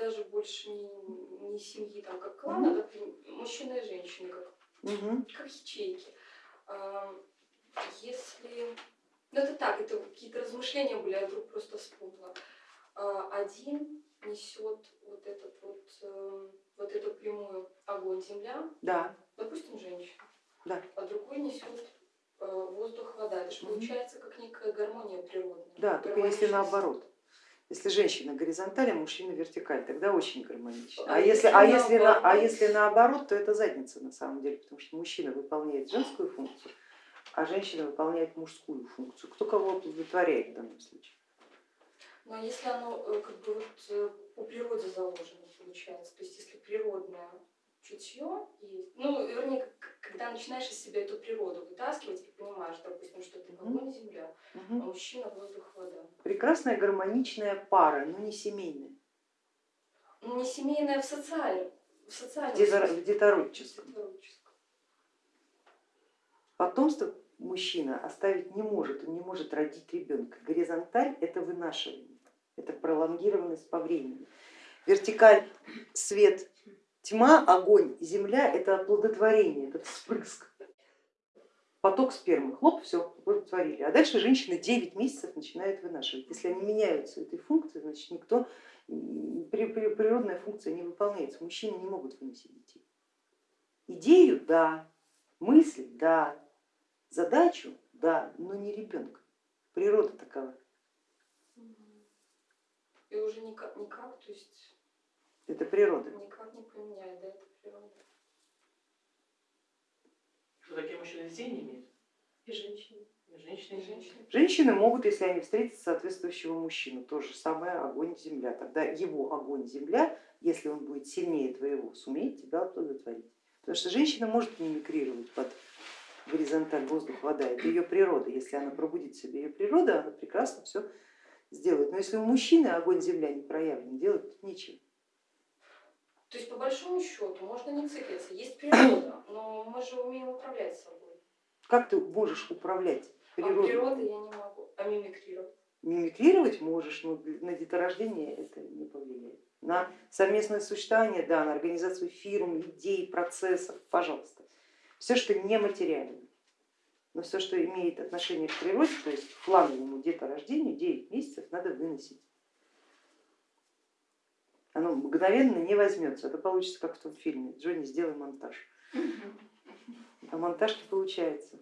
даже больше не, не семьи, там, как клана, как мужчина и женщина, как, Мгм. как ячейки. А, Если... Ну это так, это какие-то размышления были, я вдруг просто вспомнила. А, Один несет вот этот вот, эм, вот эту прямую огонь-земля, Да, допустим, женщина, Да. а другой несет э, воздух-вода. Это же получается как некая гармония природная. да, только если наоборот. Если женщина горизонталь, а мужчина вертикаль, тогда очень гармонично. А А если, а, если на, а наоборот? если наоборот, то это задница на самом деле, потому что мужчина выполняет женскую функцию, а женщина выполняет мужскую функцию. Кто кого оплодотворяет в данном случае? Но если оно э, как бы вот э, по природе заложено, получается, то есть если природное чутье есть, ну, вернее, когда начинаешь из себя эту природу вытаскивать и понимаешь, допустим, что ты Мгм. огонь, мужчина, воздух, вода. Прекрасная гармоничная пара, но не семейная, Ну, не семейная в социальном, в социальном в. Детородческом. Потомство мужчина оставить не может, он не может родить ребенка. Горизонталь это вынашивание, это пролонгированность по времени. Вертикаль свет, тьма, огонь, земля это оплодотворение, это вспрыск. Поток спермы, хлоп, все, оплодотворили. А дальше женщина 9 месяцев начинает вынашивать. Если они меняются этой функцией, значит никто, природная функция не выполняется. Мужчины не могут выносить детей. Идею, да, мысль, да, задачу, да, но не ребенка. Природа такова. И уже никак, никак, то есть Это природа. никак не поменяет, да, это природа. Не имеют? И женщины, И женщины и женщины. Женщины могут, если они встретят соответствующего мужчину, то же самое огонь, земля. Тогда его огонь, земля, если он будет сильнее твоего, сумеет тебя оплодотворить. Потому что женщина может мимикрировать под горизонталь воздух, вода, это ее природа. Если она пробудит в себе ее природу, она прекрасно все сделает. Но если у мужчины огонь, земля не проявлен, делать тут нечего. То есть по большому счету можно не циклиться, есть природа, но мы же умеем управлять собой. Как ты можешь управлять А природой? природой я не могу, а мимикрировать. Мимикрировать можешь, но на деторождение это не повлияет. На совместное существование, да, на организацию фирм, идей, процессов, пожалуйста. Все, что нематериально, но все, что имеет отношение к природе, то есть к фланговому деторождению, 9 месяцев надо выносить. Оно мгновенно не возьмется, это получится как в том фильме, Джонни, сделай монтаж. А монтаж не получается.